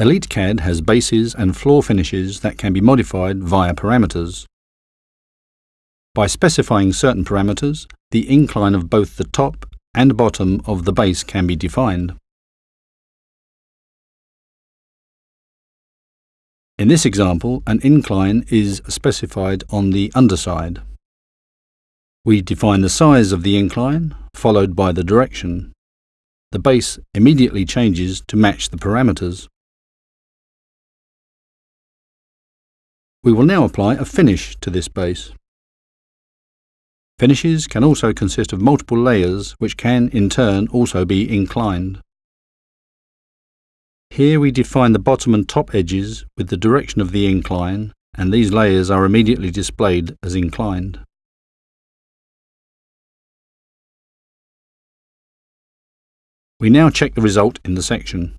EliteCAD has bases and floor finishes that can be modified via parameters. By specifying certain parameters, the incline of both the top and bottom of the base can be defined. In this example, an incline is specified on the underside. We define the size of the incline, followed by the direction. The base immediately changes to match the parameters. We will now apply a finish to this base. Finishes can also consist of multiple layers which can in turn also be inclined. Here we define the bottom and top edges with the direction of the incline and these layers are immediately displayed as inclined. We now check the result in the section.